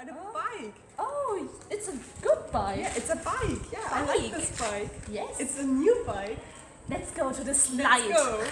on a Oh. bike. Oh, it's a good bike. Yeah, it's a bike. Yeah, I like this bike. Yes. It's a new bike. Let's go to the slide. Let's go.